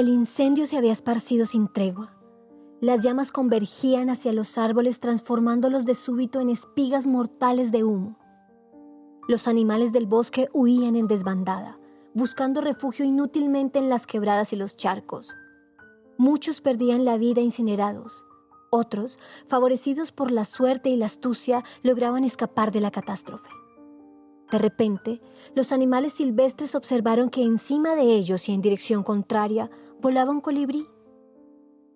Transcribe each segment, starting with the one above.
El incendio se había esparcido sin tregua. Las llamas convergían hacia los árboles transformándolos de súbito en espigas mortales de humo. Los animales del bosque huían en desbandada, buscando refugio inútilmente en las quebradas y los charcos. Muchos perdían la vida incinerados. Otros, favorecidos por la suerte y la astucia, lograban escapar de la catástrofe. De repente, los animales silvestres observaron que encima de ellos y en dirección contraria volaba un colibrí.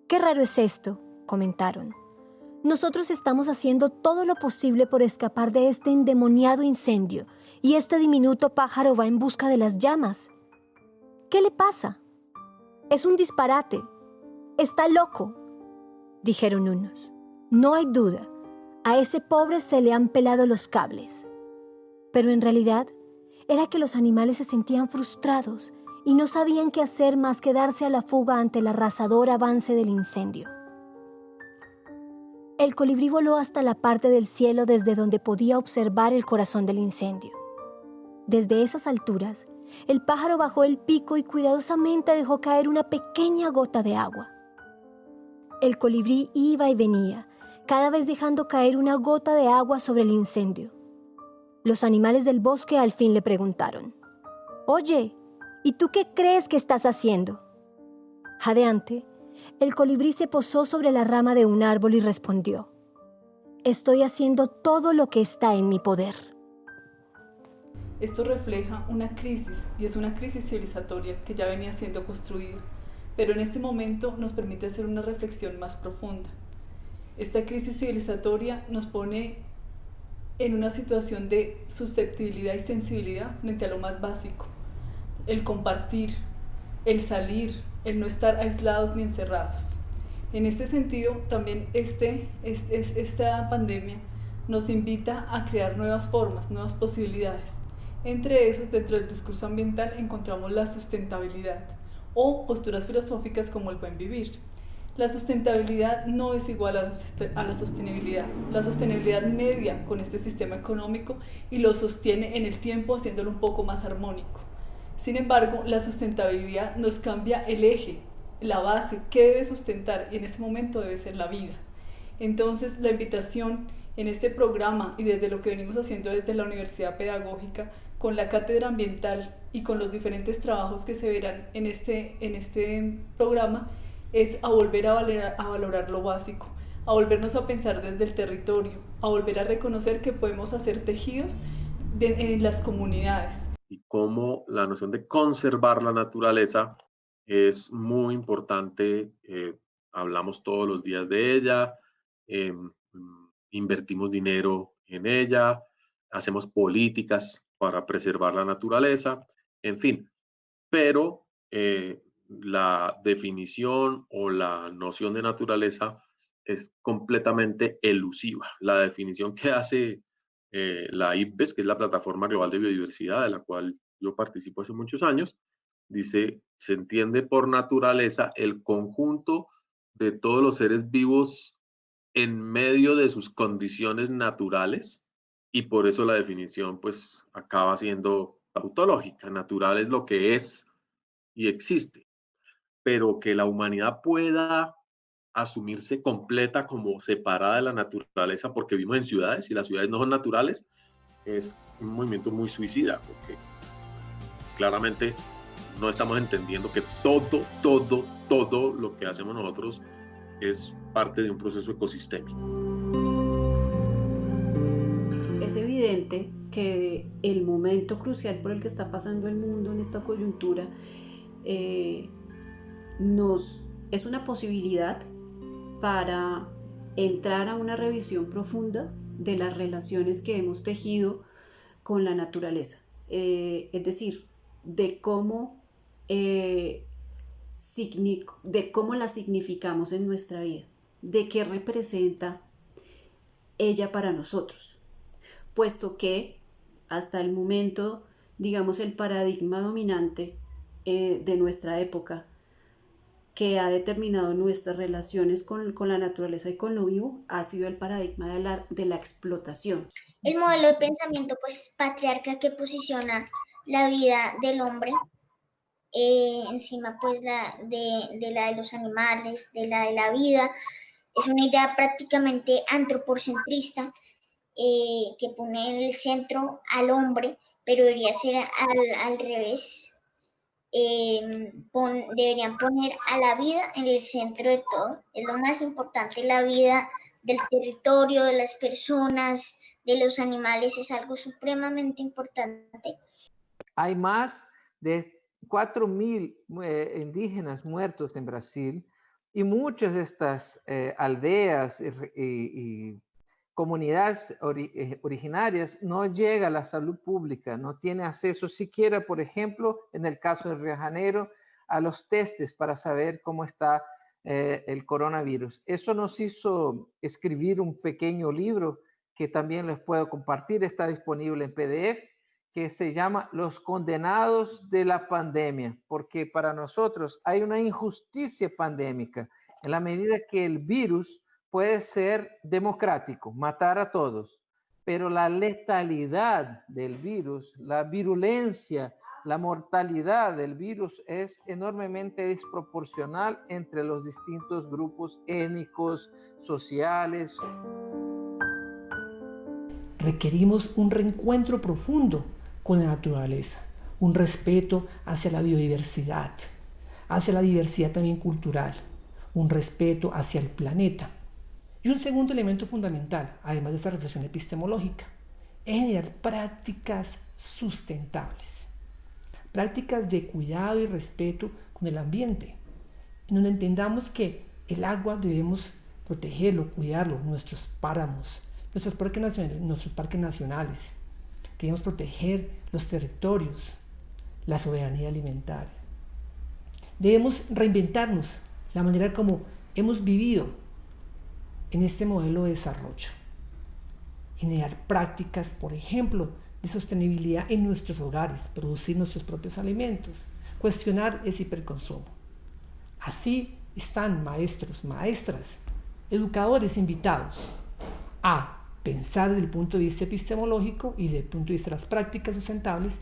Qué raro es esto, comentaron. Nosotros estamos haciendo todo lo posible por escapar de este endemoniado incendio y este diminuto pájaro va en busca de las llamas. ¿Qué le pasa? Es un disparate. Está loco, dijeron unos. No hay duda, a ese pobre se le han pelado los cables. Pero en realidad era que los animales se sentían frustrados y no sabían qué hacer más que darse a la fuga ante el arrasador avance del incendio. El colibrí voló hasta la parte del cielo desde donde podía observar el corazón del incendio. Desde esas alturas, el pájaro bajó el pico y cuidadosamente dejó caer una pequeña gota de agua. El colibrí iba y venía, cada vez dejando caer una gota de agua sobre el incendio. Los animales del bosque al fin le preguntaron, Oye, ¿Y tú qué crees que estás haciendo? Jadeante, el colibrí se posó sobre la rama de un árbol y respondió, Estoy haciendo todo lo que está en mi poder. Esto refleja una crisis y es una crisis civilizatoria que ya venía siendo construida, pero en este momento nos permite hacer una reflexión más profunda. Esta crisis civilizatoria nos pone en una situación de susceptibilidad y sensibilidad frente a lo más básico, el compartir, el salir, el no estar aislados ni encerrados. En este sentido, también este, esta pandemia nos invita a crear nuevas formas, nuevas posibilidades. Entre esos, dentro del discurso ambiental encontramos la sustentabilidad o posturas filosóficas como el buen vivir. La sustentabilidad no es igual a la sostenibilidad. La sostenibilidad media con este sistema económico y lo sostiene en el tiempo haciéndolo un poco más armónico. Sin embargo, la sustentabilidad nos cambia el eje, la base, qué debe sustentar y en este momento debe ser la vida. Entonces, la invitación en este programa y desde lo que venimos haciendo desde la Universidad Pedagógica con la cátedra ambiental y con los diferentes trabajos que se verán en este, en este programa es a volver a valorar lo básico, a volvernos a pensar desde el territorio, a volver a reconocer que podemos hacer tejidos en las comunidades, y cómo la noción de conservar la naturaleza es muy importante. Eh, hablamos todos los días de ella, eh, invertimos dinero en ella, hacemos políticas para preservar la naturaleza, en fin. Pero eh, la definición o la noción de naturaleza es completamente elusiva. La definición que hace eh, la IPBES, que es la Plataforma Global de Biodiversidad, de la cual yo participo hace muchos años, dice, se entiende por naturaleza el conjunto de todos los seres vivos en medio de sus condiciones naturales y por eso la definición pues acaba siendo tautológica. Natural es lo que es y existe, pero que la humanidad pueda asumirse completa como separada de la naturaleza porque vivimos en ciudades y las ciudades no son naturales, es un movimiento muy suicida porque claramente no estamos entendiendo que todo, todo, todo lo que hacemos nosotros es parte de un proceso ecosistémico. Es evidente que el momento crucial por el que está pasando el mundo en esta coyuntura eh, nos es una posibilidad para entrar a una revisión profunda de las relaciones que hemos tejido con la naturaleza. Eh, es decir, de cómo, eh, de cómo la significamos en nuestra vida, de qué representa ella para nosotros, puesto que hasta el momento, digamos, el paradigma dominante eh, de nuestra época que ha determinado nuestras relaciones con, con, la naturaleza y con lo vivo ha sido el paradigma de la, de la explotación. El modelo de pensamiento pues patriarca que posiciona la vida del hombre eh, encima pues la de, de, la de los animales, de la de la vida. Es una idea prácticamente antropocentrista eh, que pone en el centro al hombre, pero debería ser al, al revés. Em, deberían poner a la vida en el centro de todo. Es lo más importante, la vida del territorio, de las personas, de los animales, es algo supremamente importante. Hay más de 4.000 eh, indígenas muertos en Brasil y muchas de estas eh, aldeas y, comunidades eh, originarias no llega a la salud pública, no tiene acceso siquiera, por ejemplo, en el caso de Río de Janeiro, a los testes para saber cómo está el coronavirus. Eso nos hizo escribir un pequeño libro que también les puedo compartir, está disponible en PDF que se llama Los condenados de la pandemia, porque para nosotros hay una injusticia pandémica en la medida que el virus puede ser democrático, matar a todos, pero la letalidad del virus, la virulencia, la mortalidad del virus es enormemente desproporcional entre los distintos grupos étnicos, sociales. Requerimos un reencuentro profundo con la naturaleza, un respeto hacia la biodiversidad, hacia la diversidad también cultural, un respeto hacia el planeta. Y un segundo elemento fundamental, además de esta reflexión epistemológica, es generar prácticas sustentables, prácticas de cuidado y respeto con el ambiente, en donde entendamos que el agua debemos protegerlo, cuidarlo, nuestros páramos, nuestros parques nacionales, nuestros parques nacionales Queremos proteger los territorios, la soberanía alimentaria. Debemos reinventarnos la manera como hemos vivido en este modelo de desarrollo. Generar prácticas, por ejemplo, de sostenibilidad en nuestros hogares, producir nuestros propios alimentos, cuestionar ese hiperconsumo. Así están maestros, maestras, educadores invitados a pensar desde el punto de vista epistemológico y desde el punto de vista de las prácticas sustentables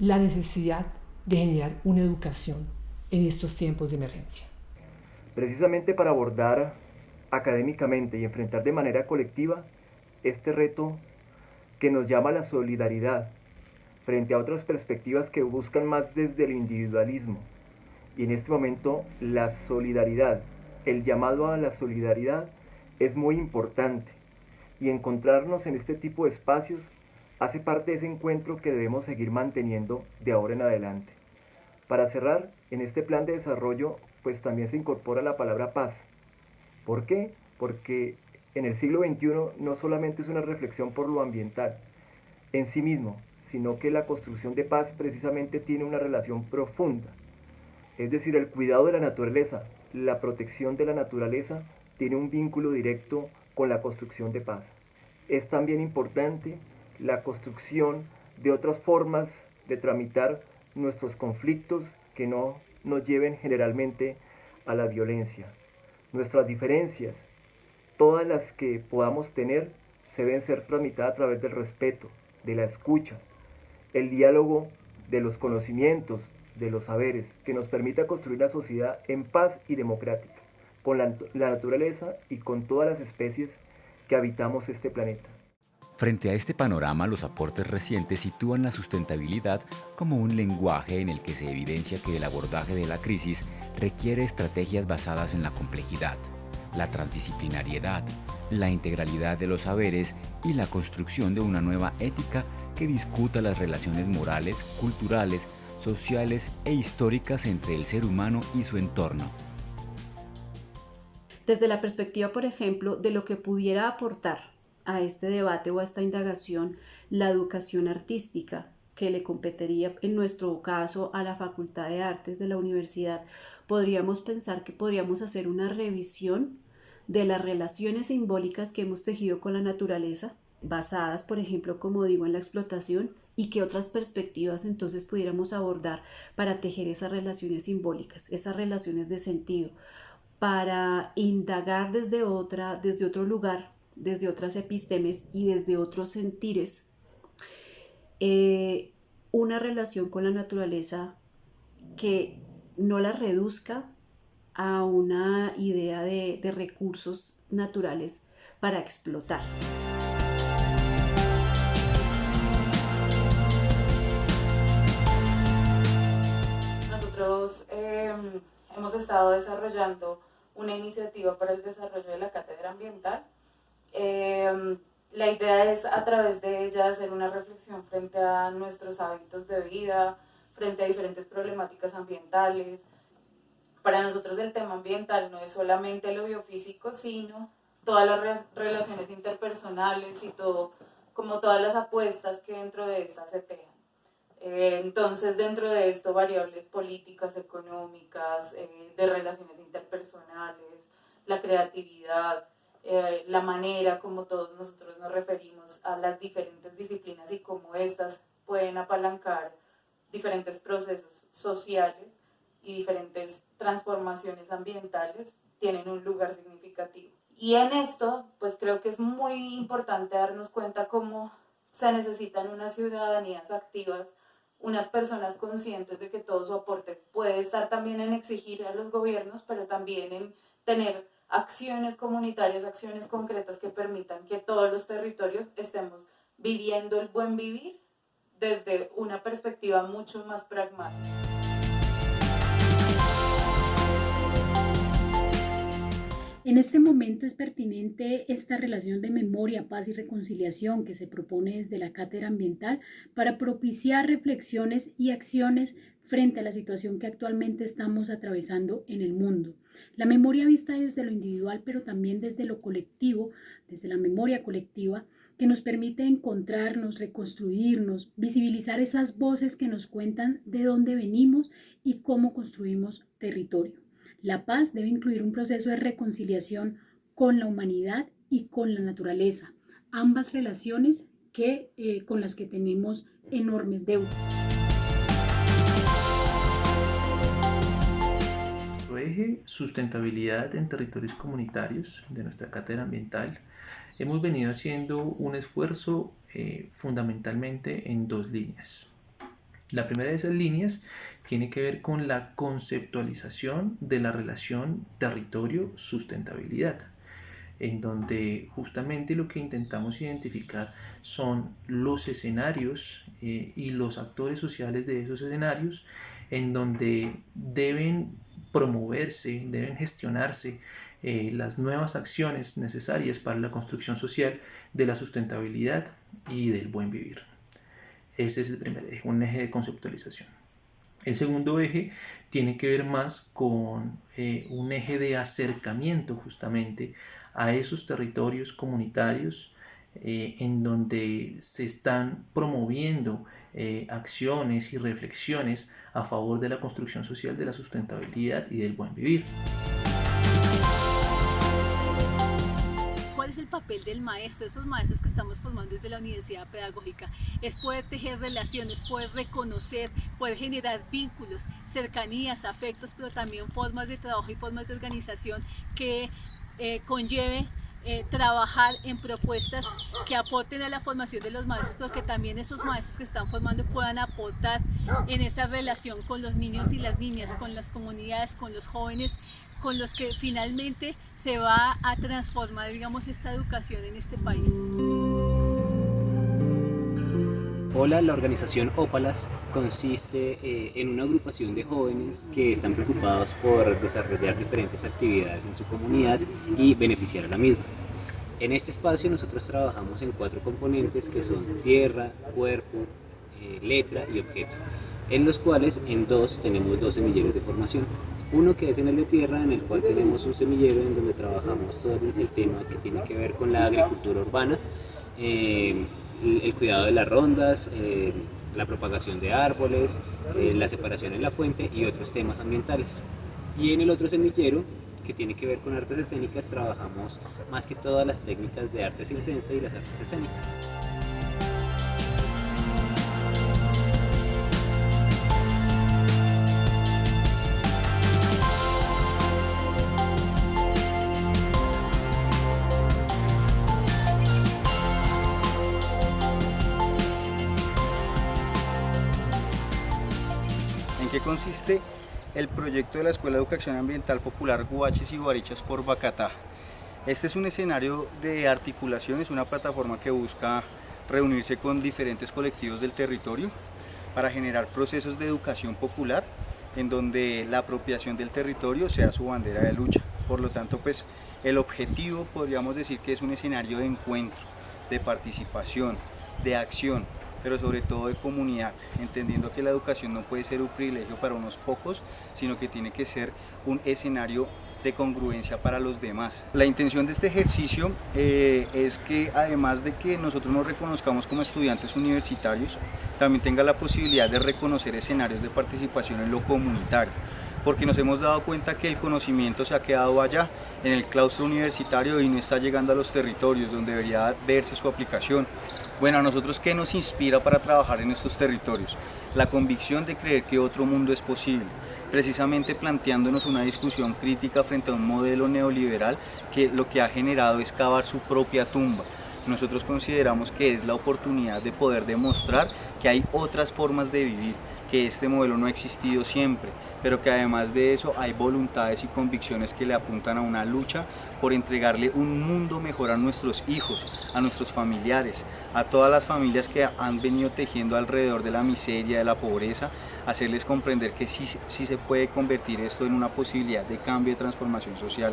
la necesidad de generar una educación en estos tiempos de emergencia. Precisamente para abordar académicamente y enfrentar de manera colectiva este reto que nos llama la solidaridad frente a otras perspectivas que buscan más desde el individualismo. Y en este momento la solidaridad, el llamado a la solidaridad es muy importante y encontrarnos en este tipo de espacios hace parte de ese encuentro que debemos seguir manteniendo de ahora en adelante. Para cerrar, en este plan de desarrollo, pues también se incorpora la palabra paz. ¿Por qué? Porque en el siglo XXI no solamente es una reflexión por lo ambiental en sí mismo, sino que la construcción de paz precisamente tiene una relación profunda. Es decir, el cuidado de la naturaleza, la protección de la naturaleza, tiene un vínculo directo con la construcción de paz. Es también importante la construcción de otras formas de tramitar nuestros conflictos que no nos lleven generalmente a la violencia. Nuestras diferencias, todas las que podamos tener, se deben ser tramitadas a través del respeto, de la escucha, el diálogo de los conocimientos, de los saberes, que nos permita construir una sociedad en paz y democrática con la, naturaleza y con todas las especies que habitamos este planeta. Frente a este panorama, los aportes recientes sitúan la sustentabilidad como un lenguaje en el que se evidencia que el abordaje de la crisis requiere estrategias basadas en la complejidad, la transdisciplinariedad, la integralidad de los saberes y la construcción de una nueva ética que discuta las relaciones morales, culturales, sociales e históricas entre el ser humano y su entorno. Desde la perspectiva, por ejemplo, de lo que pudiera aportar a este debate o a esta indagación la educación artística que le competiría en nuestro caso a la Facultad de Artes de la universidad, podríamos pensar que podríamos hacer una revisión de las relaciones simbólicas que hemos tejido con la naturaleza, basadas, por ejemplo, como digo, en la explotación, y qué otras perspectivas entonces pudiéramos abordar para tejer esas relaciones simbólicas, esas relaciones de sentido, para indagar desde otra, desde otro lugar, desde otras epistemes y desde otros sentires, eh, una relación con la naturaleza que no la reduzca a una idea de, recursos naturales para explotar. Nosotros em, hemos estado desarrollando una iniciativa para el desarrollo de la cátedra ambiental. Em, la idea es a través de ella hacer una reflexión frente a nuestros hábitos de vida, frente a diferentes problemáticas ambientales. Para nosotros el tema ambiental no es solamente lo biofísico, sino todas las relaciones interpersonales y todo, como todas las apuestas que dentro de estas se tejan. Eh, entonces, dentro de esto, variables políticas, económicas, eh, de relaciones interpersonales, la creatividad, eh, la manera como todos nosotros nos referimos a las diferentes disciplinas y cómo estas pueden apalancar diferentes procesos sociales y diferentes transformaciones ambientales, tienen un lugar significativo. Y en esto, pues creo que es muy importante darnos cuenta cómo se necesitan unas ciudadanías activas unas personas conscientes de que todo su aporte puede estar también en exigir a los gobiernos, pero también en tener acciones comunitarias, acciones concretas que permitan que todos los territorios estemos viviendo el buen vivir desde una perspectiva mucho más pragmática. En este momento es pertinente esta relación de memoria, paz y reconciliación que se propone desde la cátedra ambiental para propiciar reflexiones y acciones frente a la situación que actualmente estamos atravesando en el mundo. La memoria vista desde lo individual, pero también desde lo colectivo, desde la memoria colectiva, que nos permite encontrarnos, reconstruirnos, visibilizar esas voces que nos cuentan de dónde venimos y cómo construimos territorio. La paz debe incluir un proceso de reconciliación con la humanidad y con la naturaleza, ambas relaciones que, eh, con las que tenemos enormes deudas. Nuestro eje sustentabilidad en territorios comunitarios de nuestra cátedra ambiental, hemos venido haciendo un esfuerzo eh, fundamentalmente en dos líneas. La primera de esas líneas tiene que ver con la conceptualización de la relación territorio-sustentabilidad, en donde justamente lo que intentamos identificar son los escenarios eh, y los actores sociales de esos escenarios, en donde deben promoverse, deben gestionarse eh, las nuevas acciones necesarias para la construcción social de la sustentabilidad y del buen vivir. Ese es el primer eje, un eje de conceptualización. El segundo eje tiene que ver más con eh, un eje de acercamiento justamente a esos territorios comunitarios eh, en donde se están promoviendo acciones y reflexiones a favor de la construcción social de la sustentabilidad y del buen vivir. El papel del maestro, esos maestros que estamos formando desde la universidad pedagógica? Es poder tejer relaciones, poder reconocer, poder generar vínculos, cercanías, afectos, pero también formas de trabajo y formas de organización que eh, conlleve eh, trabajar en propuestas que aporten a la formación de los maestros, pero que también esos maestros que están formando puedan aportar en esa relación con los niños y las niñas, con las comunidades, con los jóvenes, con los que finalmente se va a transformar, digamos, esta educación en este país. Hola, la organización Ópalas consiste eh, en una agrupación de jóvenes que están preocupados por desarrollar diferentes actividades en su comunidad y beneficiar a la misma. En este espacio nosotros trabajamos en cuatro componentes que son tierra, cuerpo, eh, letra y objeto, en los cuales en dos tenemos dos semilleros de formación. Uno que es en el de tierra, en el cual tenemos un semillero en donde trabajamos todo el tema que tiene que ver con la agricultura urbana, eh, el cuidado de las rondas, eh, la propagación de árboles, eh, la separación en la fuente y otros temas ambientales. Y en el otro semillero, que tiene que ver con artes escénicas trabajamos más que todas las técnicas de arte circense y las artes escénicas. ¿En qué consiste? El proyecto de la Escuela de Educación Ambiental Popular Guaches y Guarichas por Bacatá. Este es un escenario de articulación, es una plataforma que busca reunirse con diferentes colectivos del territorio para generar procesos de educación popular en donde la apropiación del territorio sea su bandera de lucha. Por lo tanto, pues el objetivo podríamos decir que es un escenario de encuentro, de participación, de acción, pero sobre todo de comunidad, entendiendo que la educación no puede ser un privilegio para unos pocos, sino que tiene que ser un escenario de congruencia para los demás. La intención de este ejercicio eh, es que además de que nosotros nos reconozcamos como estudiantes universitarios, también tenga la posibilidad de reconocer escenarios de participación en lo comunitario, porque nos hemos dado cuenta que el conocimiento se ha quedado allá, en el claustro universitario y no está llegando a los territorios donde debería verse su aplicación. Bueno, a nosotros qué nos inspira para trabajar en estos territorios? La convicción de creer que otro mundo es posible, precisamente planteándonos una discusión crítica frente a un modelo neoliberal que lo que ha generado es cavar su propia tumba. Nosotros consideramos que es la oportunidad de poder demostrar que hay otras formas de vivir, que este modelo no ha existido siempre, pero que además de eso hay voluntades y convicciones que le apuntan a una lucha por entregarle un mundo mejor a nuestros hijos, a nuestros familiares, a todas las familias que han venido tejiendo alrededor de la miseria, de la pobreza, hacerles comprender que sí, sí se puede convertir esto en una posibilidad de cambio y transformación social.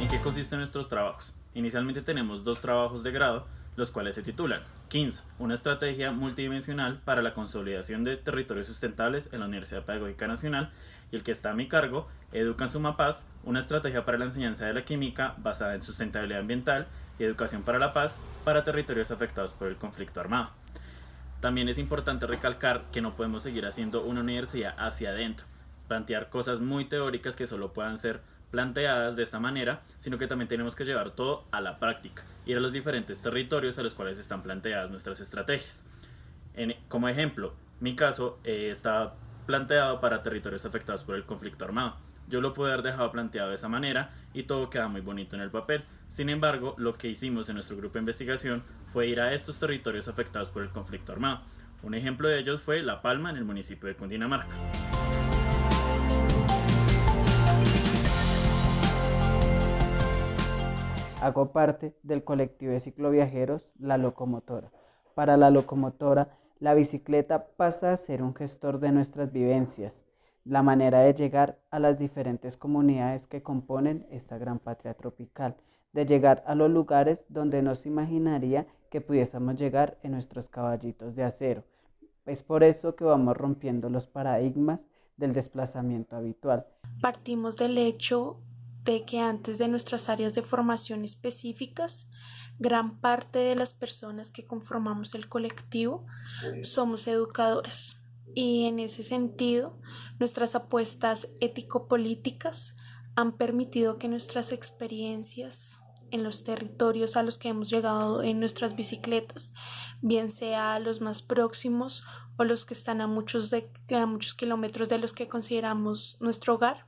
¿En qué consisten nuestros trabajos? Inicialmente tenemos dos trabajos de grado, los cuales se titulan 15. Una estrategia multidimensional para la consolidación de territorios sustentables en la Universidad Pedagógica Nacional y el que está a mi cargo, Educa en Suma Paz, una estrategia para la enseñanza de la química basada en sustentabilidad ambiental y educación para la paz para territorios afectados por el conflicto armado. También es importante recalcar que no podemos seguir haciendo una universidad hacia adentro, plantear cosas muy teóricas que solo puedan ser planteadas de esta manera, sino que también tenemos que llevar todo a la práctica, ir a los diferentes territorios a los cuales están planteadas nuestras estrategias. En, como ejemplo, mi caso eh, está planteado para territorios afectados por el conflicto armado. Yo lo pude haber dejado planteado de esa manera y todo queda muy bonito en el papel. Sin embargo, lo que hicimos en nuestro grupo de investigación fue ir a estos territorios afectados por el conflicto armado. Un ejemplo de ellos fue La Palma en el municipio de Cundinamarca. Hago parte del colectivo de cicloviajeros La Locomotora. Para la locomotora, la bicicleta pasa a ser un gestor de nuestras vivencias, la manera de llegar a las diferentes comunidades que componen esta gran patria tropical, de llegar a los lugares donde no se imaginaría que pudiésemos llegar en nuestros caballitos de acero. Es por eso que vamos rompiendo los paradigmas del desplazamiento habitual. Partimos del hecho de que antes de nuestras áreas de formación específicas, gran parte de las personas que conformamos el colectivo somos educadores. Y en ese sentido, nuestras apuestas ético-políticas han permitido que nuestras experiencias en los territorios a los que hemos llegado en nuestras bicicletas, bien sea los más próximos o los que están a muchos, de, a muchos kilómetros de los que consideramos nuestro hogar,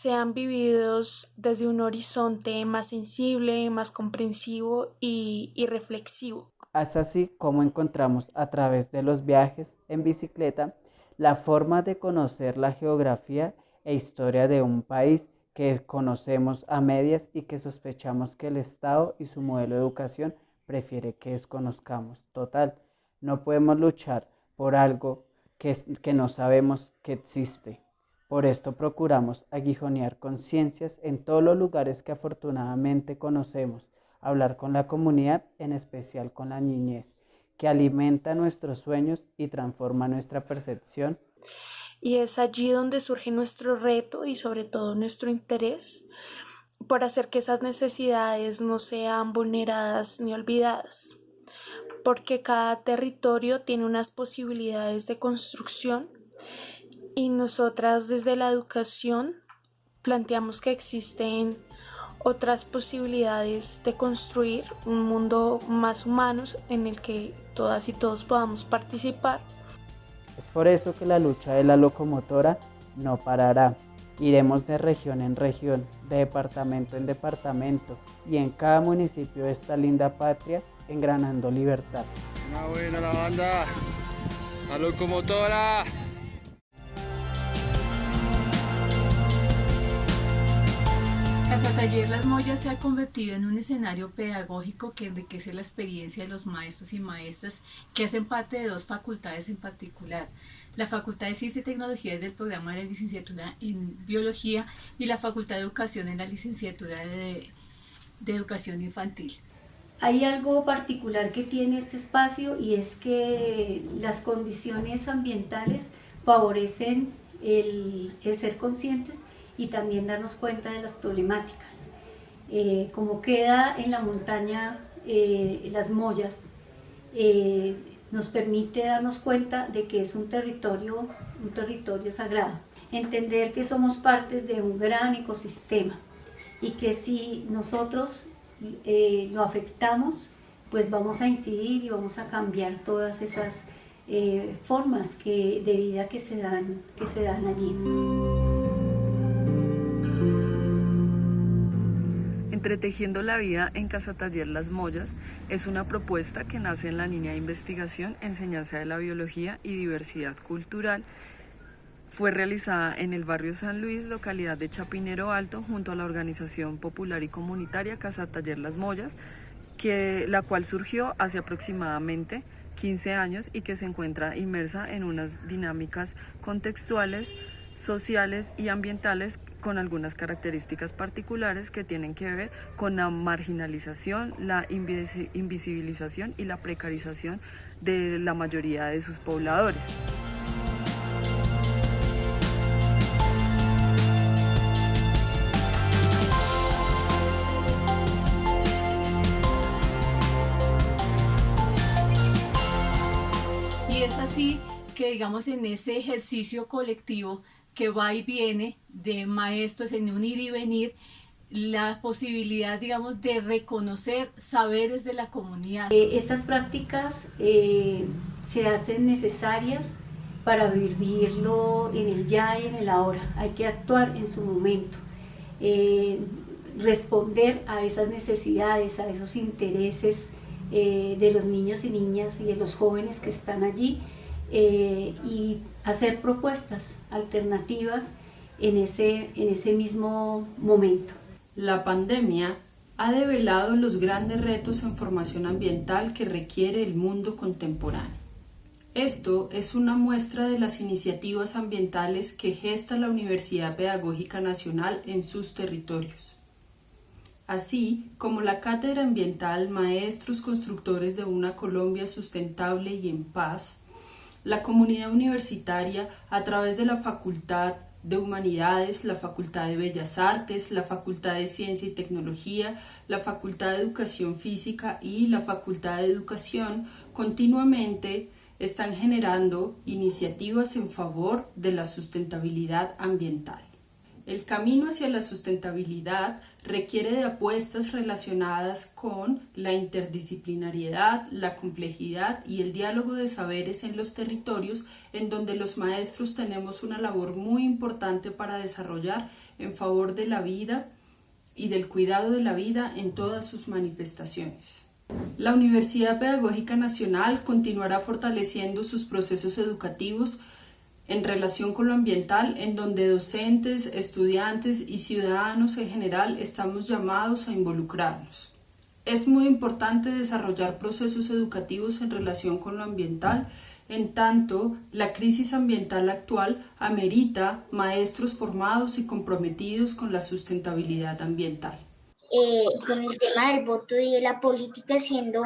sean vividos desde un horizonte más sensible, más comprensivo y, y reflexivo. Es así como encontramos a través de los viajes en bicicleta la forma de conocer la geografía e historia de un país que conocemos a medias y que sospechamos que el Estado y su modelo de educación prefiere que desconozcamos. Total, no podemos luchar por algo que, que no sabemos que existe. Por esto procuramos aguijonear conciencias en todos los lugares que afortunadamente conocemos, hablar con la comunidad, en especial con la niñez, que alimenta nuestros sueños y transforma nuestra percepción. Y es allí donde surge nuestro reto y sobre todo nuestro interés por hacer que esas necesidades no sean vulneradas ni olvidadas, porque cada territorio tiene unas posibilidades de construcción y nosotras desde la educación planteamos que existen otras posibilidades de construir un mundo más humano en el que todas y todos podamos participar. Es por eso que la lucha de la locomotora no parará. Iremos de región en región, de departamento en departamento y en cada municipio de esta linda patria engranando libertad. Una buena la banda, la locomotora. Casa Taller Las Mollas se ha convertido en un escenario pedagógico que enriquece la experiencia de los maestros y maestras que hacen parte de dos facultades en particular. La Facultad de Ciencia y Tecnología es del programa de licenciatura en Biología y la Facultad de Educación en la licenciatura de, Educación Infantil. Hay algo particular que tiene este espacio y es que las condiciones ambientales favorecen el ser conscientes y también darnos cuenta de las problemáticas. Eh, como queda en la montaña eh, las mollas, eh, nos permite darnos cuenta de que es un territorio, un territorio sagrado. Entender que somos parte de un gran ecosistema y que si nosotros lo afectamos, pues vamos a incidir y vamos a cambiar todas esas formas que, de vida que se dan, que se dan allí. Entretejiendo la vida en Casa Taller Las Mollas es una propuesta que nace en la línea de investigación, enseñanza de la biología y diversidad cultural. Fue realizada en el barrio San Luis, localidad de Chapinero Alto, junto a la organización popular y comunitaria Casa Taller Las Mollas, la cual surgió hace aproximadamente 15 años y que se encuentra inmersa en unas dinámicas contextuales sociales y ambientales con algunas características particulares que tienen que ver con la marginalización, la invisibilización y la precarización de la mayoría de sus pobladores. Y es así que digamos en ese ejercicio colectivo que va y viene de maestros en un ir y venir, la posibilidad, digamos, de reconocer saberes de la comunidad. Eh, estas prácticas eh, se hacen necesarias para vivirlo en el ya y en el ahora. Hay que actuar en su momento, eh, responder a esas necesidades, a esos intereses de los niños y niñas y de los jóvenes que están allí y hacer propuestas alternativas en ese, en ese mismo momento. La pandemia ha develado los grandes retos en formación ambiental que requiere el mundo contemporáneo. Esto es una muestra de las iniciativas ambientales que gesta la Universidad Pedagógica Nacional en sus territorios, así como la Cátedra Ambiental Maestros Constructores de una Colombia Sustentable y en Paz, la comunidad universitaria a través de la Facultad de Humanidades, la Facultad de Bellas Artes, la Facultad de Ciencia y Tecnología, la Facultad de Educación Física y la Facultad de Educación continuamente están generando iniciativas en favor de la sustentabilidad ambiental. El camino hacia la sustentabilidad requiere de apuestas relacionadas con la interdisciplinariedad, la complejidad y el diálogo de saberes en los territorios en donde los maestros tenemos una labor muy importante para desarrollar en favor de la vida y del cuidado de la vida en todas sus manifestaciones. La Universidad Pedagógica Nacional continuará fortaleciendo sus procesos educativos en relación con lo ambiental, en donde docentes, estudiantes y ciudadanos en general estamos llamados a involucrarnos. Es muy importante desarrollar procesos educativos en relación con lo ambiental, en tanto la crisis ambiental actual amerita maestros formados y comprometidos con la sustentabilidad ambiental. Eh, con el tema del voto y de la política siendo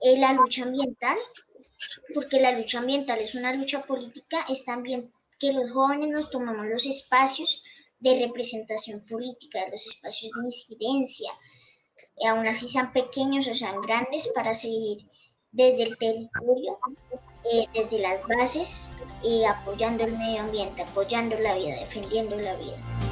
eh, la lucha ambiental, porque la lucha ambiental es una lucha política, es también que los jóvenes nos tomamos los espacios de representación política, los espacios de incidencia, y aún así sean pequeños o sean grandes, para seguir desde el territorio, eh, desde las bases, y apoyando el medio ambiente, apoyando la vida, defendiendo la vida.